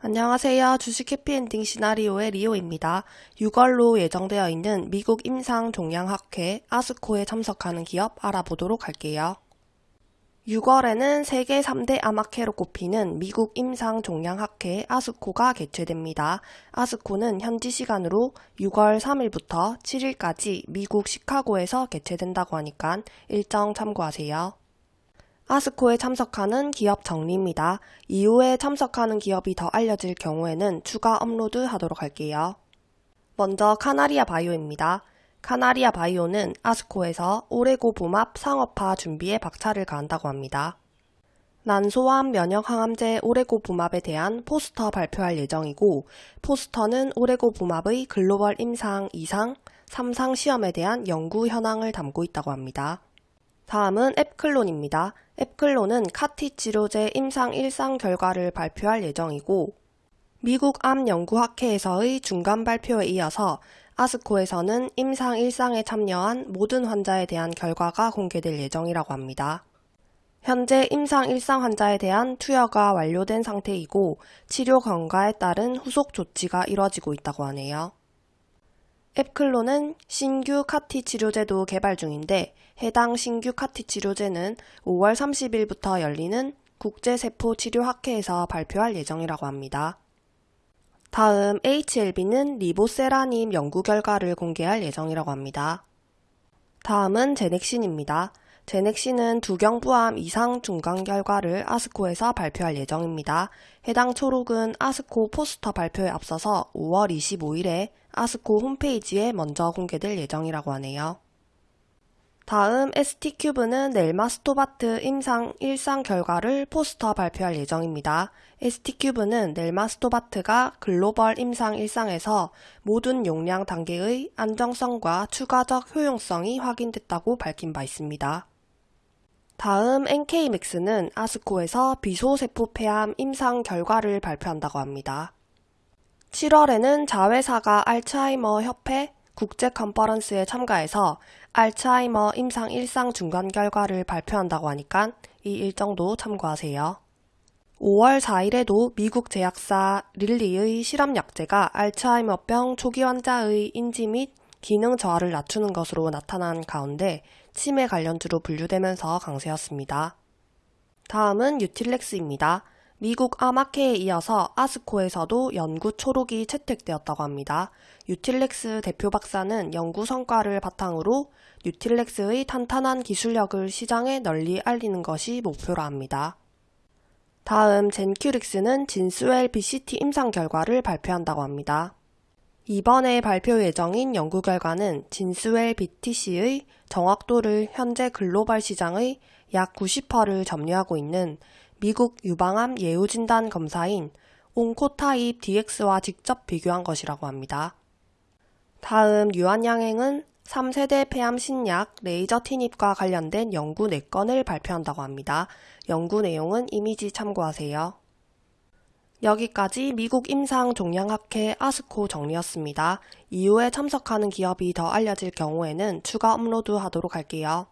안녕하세요. 주식 해피엔딩 시나리오의 리오입니다. 6월로 예정되어 있는 미국 임상 종량학회 아스코에 참석하는 기업 알아보도록 할게요. 6월에는 세계 3대 암학회로 꼽히는 미국 임상 종량학회 아스코가 개최됩니다. 아스코는 현지 시간으로 6월 3일부터 7일까지 미국 시카고에서 개최된다고 하니까 일정 참고하세요. ASCO에 참석하는 기업 정리입니다. 이후에 참석하는 기업이 더 알려질 경우에는 추가 업로드 하도록 할게요. 먼저 카나리아 바이오입니다. 카나리아 바이오는 ASCO에서 오레고보맙 상업화 준비에 박차를 가한다고 합니다. 난소암 면역항암제 오레고보맙에 대한 포스터 발표할 예정이고 포스터는 오레고보맙의 글로벌 임상 2상, 3상 시험에 대한 연구 현황을 담고 있다고 합니다. 다음은 앱클론입니다. 앱클론은 카티 치료제 임상 1상 결과를 발표할 예정이고 미국 암연구학회에서의 중간 발표에 이어서 아스코에서는 임상 1상에 참여한 모든 환자에 대한 결과가 공개될 예정이라고 합니다. 현재 임상 1상 환자에 대한 투여가 완료된 상태이고 치료 경과에 따른 후속 조치가 이뤄지고 있다고 하네요. 앱클로는 신규 카티 치료제도 개발 중인데 해당 신규 카티 치료제는 5월 30일부터 열리는 국제세포치료학회에서 발표할 예정이라고 합니다. 다음 HLB는 리보세라님 연구 결과를 공개할 예정이라고 합니다. 다음은 제넥신입니다. 제넥신은 두경부암 이상 중간 결과를 아스코에서 발표할 예정입니다. 해당 초록은 아스코 포스터 발표에 앞서서 5월 25일에 아스코 홈페이지에 먼저 공개될 예정이라고 하네요. 다음 ST큐브는 넬마스토바트 임상 1상 결과를 포스터 발표할 예정입니다. ST큐브는 넬마스토바트가 글로벌 임상 1상에서 모든 용량 단계의 안정성과 추가적 효용성이 확인됐다고 밝힌 바 있습니다. 다음 NK맥스는 아스코에서 비소세포 폐암 임상 결과를 발표한다고 합니다. 7월에는 자회사가 알츠하이머 협회 국제 컨퍼런스에 참가해서 알츠하이머 임상 1상 중간 결과를 발표한다고 하니까 이 일정도 참고하세요. 5월 4일에도 미국 제약사 릴리의 실험약제가 알츠하이머병 초기 환자의 인지 및 기능 저하를 낮추는 것으로 나타난 가운데 치매 관련주로 분류되면서 강세였습니다. 다음은 유틸렉스입니다. 미국 아마케에 이어서 아스코에서도 연구 초록이 채택되었다고 합니다. 유틸렉스 대표 박사는 연구 성과를 바탕으로 유틸렉스의 탄탄한 기술력을 시장에 널리 알리는 것이 목표라 합니다. 다음 젠큐릭스는 진스웰 BCT 임상 결과를 발표한다고 합니다. 이번에 발표 예정인 연구 결과는 진스웰 BTC의 정확도를 현재 글로벌 시장의 약 90%를 점유하고 있는 미국 유방암 예후진단 검사인 온코타입 DX와 직접 비교한 것이라고 합니다. 다음 유한양행은 3세대 폐암 신약 레이저티닙과 관련된 연구 4건을 발표한다고 합니다. 연구 내용은 이미지 참고하세요. 여기까지 미국 임상 종양학회 ASCO 정리였습니다. 이후에 참석하는 기업이 더 알려질 경우에는 추가 업로드 하도록 할게요.